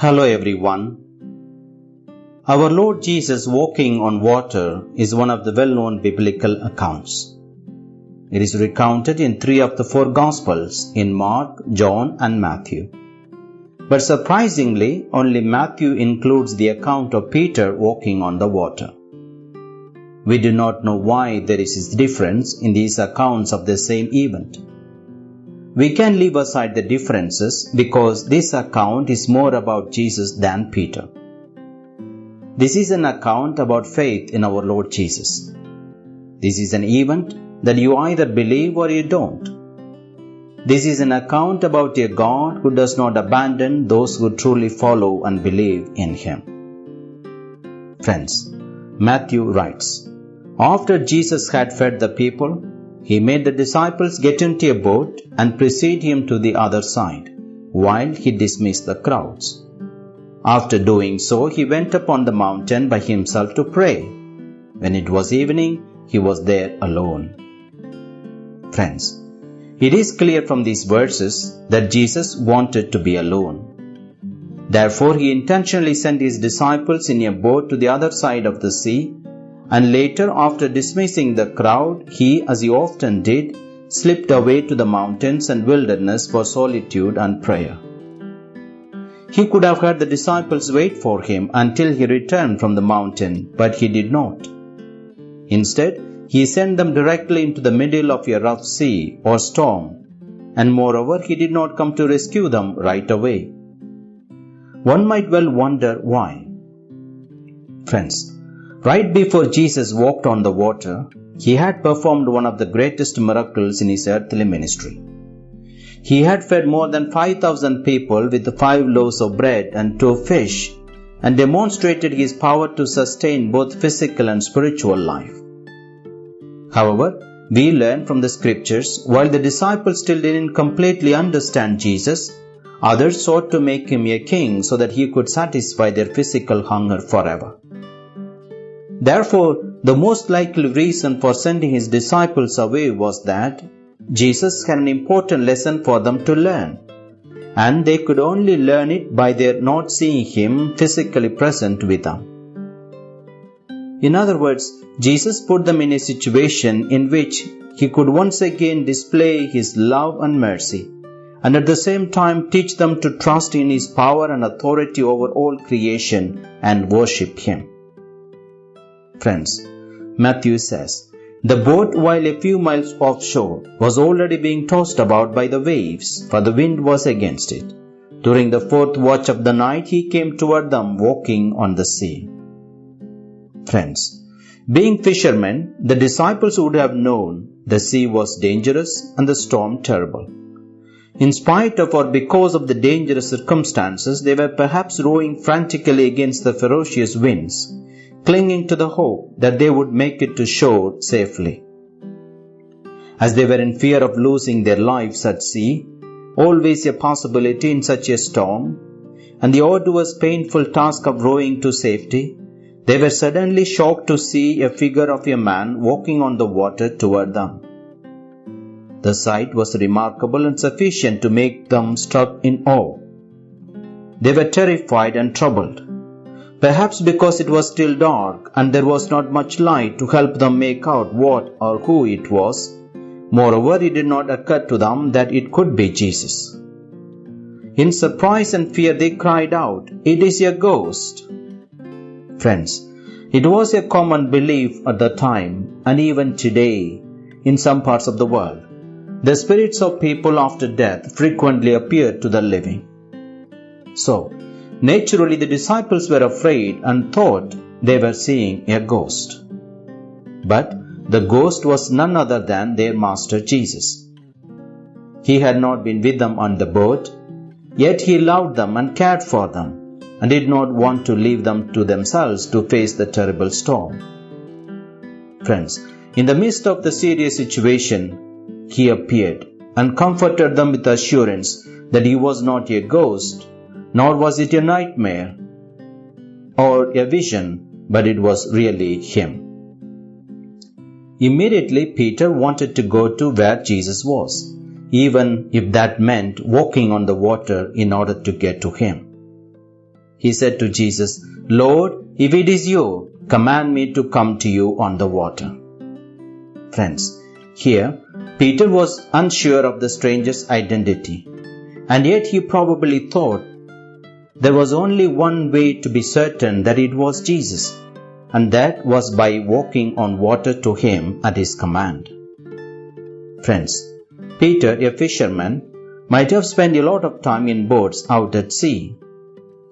Hello everyone. Our Lord Jesus walking on water is one of the well-known biblical accounts. It is recounted in three of the four Gospels in Mark, John and Matthew. But surprisingly, only Matthew includes the account of Peter walking on the water. We do not know why there is this difference in these accounts of the same event. We can leave aside the differences because this account is more about Jesus than Peter. This is an account about faith in our Lord Jesus. This is an event that you either believe or you don't. This is an account about a God who does not abandon those who truly follow and believe in Him. Friends, Matthew writes, After Jesus had fed the people, he made the disciples get into a boat and precede him to the other side, while he dismissed the crowds. After doing so, he went up on the mountain by himself to pray. When it was evening, he was there alone. Friends, it is clear from these verses that Jesus wanted to be alone. Therefore, he intentionally sent his disciples in a boat to the other side of the sea and later, after dismissing the crowd, he, as he often did, slipped away to the mountains and wilderness for solitude and prayer. He could have had the disciples wait for him until he returned from the mountain, but he did not. Instead, he sent them directly into the middle of a rough sea or storm, and moreover, he did not come to rescue them right away. One might well wonder why. Friends, Right before Jesus walked on the water, he had performed one of the greatest miracles in his earthly ministry. He had fed more than 5,000 people with five loaves of bread and two fish and demonstrated his power to sustain both physical and spiritual life. However, we learn from the scriptures while the disciples still didn't completely understand Jesus, others sought to make him a king so that he could satisfy their physical hunger forever. Therefore, the most likely reason for sending his disciples away was that Jesus had an important lesson for them to learn, and they could only learn it by their not seeing him physically present with them. In other words, Jesus put them in a situation in which he could once again display his love and mercy, and at the same time teach them to trust in his power and authority over all creation and worship him. Friends, Matthew says, The boat, while a few miles offshore, was already being tossed about by the waves, for the wind was against it. During the fourth watch of the night, he came toward them walking on the sea. Friends, being fishermen, the disciples would have known the sea was dangerous and the storm terrible. In spite of or because of the dangerous circumstances, they were perhaps rowing frantically against the ferocious winds clinging to the hope that they would make it to shore safely. As they were in fear of losing their lives at sea, always a possibility in such a storm, and the arduous painful task of rowing to safety, they were suddenly shocked to see a figure of a man walking on the water toward them. The sight was remarkable and sufficient to make them struck in awe. They were terrified and troubled. Perhaps because it was still dark and there was not much light to help them make out what or who it was. Moreover, it did not occur to them that it could be Jesus. In surprise and fear, they cried out, It is a ghost! Friends, it was a common belief at the time and even today in some parts of the world. The spirits of people after death frequently appear to the living. So, Naturally, the disciples were afraid and thought they were seeing a ghost. But the ghost was none other than their Master Jesus. He had not been with them on the boat, yet he loved them and cared for them, and did not want to leave them to themselves to face the terrible storm. Friends, in the midst of the serious situation, he appeared and comforted them with assurance that he was not a ghost nor was it a nightmare or a vision, but it was really him. Immediately, Peter wanted to go to where Jesus was, even if that meant walking on the water in order to get to him. he said to Jesus, Lord, if it is you, command me to come to you on the water. Friends, here Peter was unsure of the stranger's identity, and yet he probably thought there was only one way to be certain that it was Jesus, and that was by walking on water to him at his command. Friends, Peter, a fisherman, might have spent a lot of time in boats out at sea.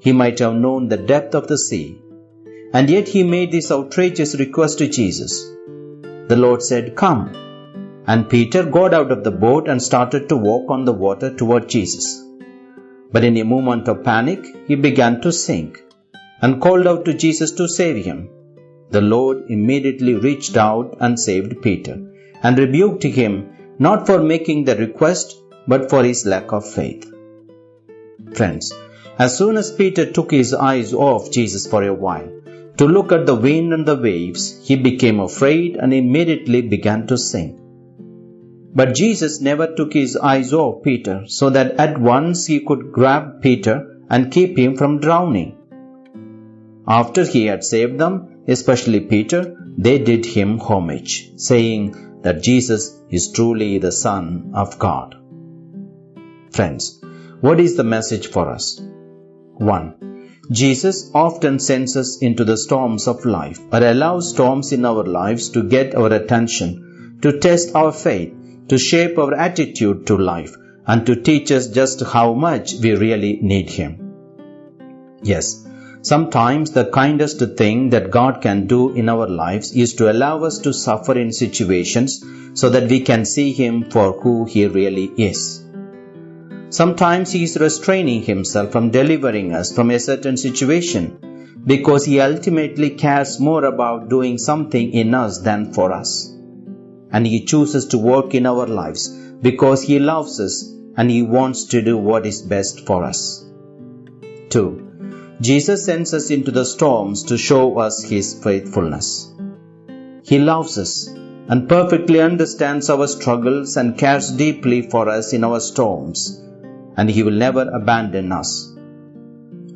He might have known the depth of the sea, and yet he made this outrageous request to Jesus. The Lord said, Come. And Peter got out of the boat and started to walk on the water toward Jesus. But in a moment of panic, he began to sink and called out to Jesus to save him. The Lord immediately reached out and saved Peter and rebuked him not for making the request, but for his lack of faith. Friends, as soon as Peter took his eyes off Jesus for a while to look at the wind and the waves, he became afraid and immediately began to sink. But Jesus never took his eyes off Peter so that at once he could grab Peter and keep him from drowning. After he had saved them, especially Peter, they did him homage, saying that Jesus is truly the Son of God. Friends, what is the message for us? 1. Jesus often sends us into the storms of life or allows storms in our lives to get our attention, to test our faith, to shape our attitude to life, and to teach us just how much we really need Him. Yes, sometimes the kindest thing that God can do in our lives is to allow us to suffer in situations so that we can see Him for who He really is. Sometimes He is restraining Himself from delivering us from a certain situation because He ultimately cares more about doing something in us than for us. And He chooses to work in our lives because He loves us and He wants to do what is best for us. 2. Jesus sends us into the storms to show us His faithfulness. He loves us and perfectly understands our struggles and cares deeply for us in our storms, and He will never abandon us.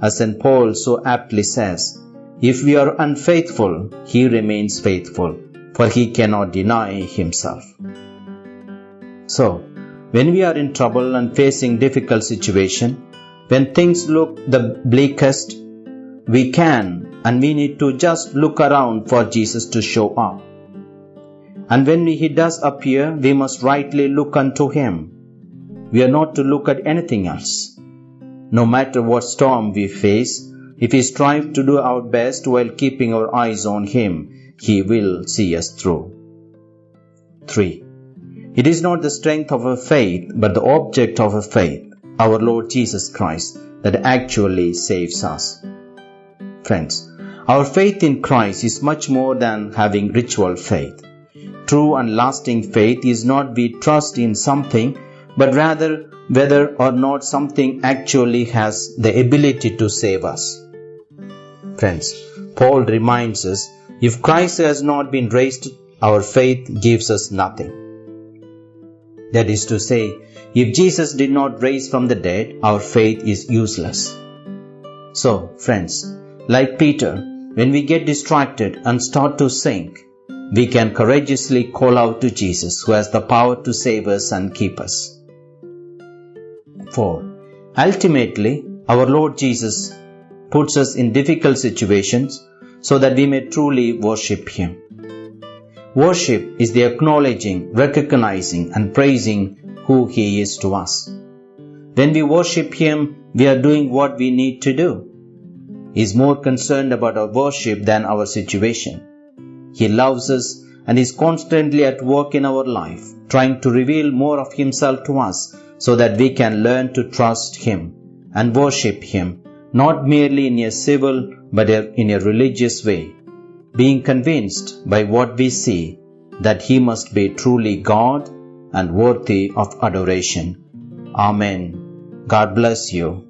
As St. Paul so aptly says, if we are unfaithful, He remains faithful, for He cannot deny Himself. So, when we are in trouble and facing difficult situation, when things look the bleakest, we can and we need to just look around for Jesus to show up. And when he does appear, we must rightly look unto him. We are not to look at anything else. No matter what storm we face, if we strive to do our best while keeping our eyes on him, he will see us through. 3. It is not the strength of our faith, but the object of our faith, our Lord Jesus Christ, that actually saves us. Friends, our faith in Christ is much more than having ritual faith. True and lasting faith is not we trust in something, but rather whether or not something actually has the ability to save us. Friends, Paul reminds us if Christ has not been raised, our faith gives us nothing. That is to say, if Jesus did not raise from the dead, our faith is useless. So, friends, like Peter, when we get distracted and start to sink, we can courageously call out to Jesus who has the power to save us and keep us. 4. Ultimately, our Lord Jesus puts us in difficult situations so that we may truly worship Him. Worship is the acknowledging, recognizing, and praising who He is to us. When we worship Him, we are doing what we need to do. He is more concerned about our worship than our situation. He loves us and is constantly at work in our life, trying to reveal more of Himself to us so that we can learn to trust Him and worship Him, not merely in a civil but in a religious way, being convinced by what we see that He must be truly God and worthy of adoration. Amen. God bless you.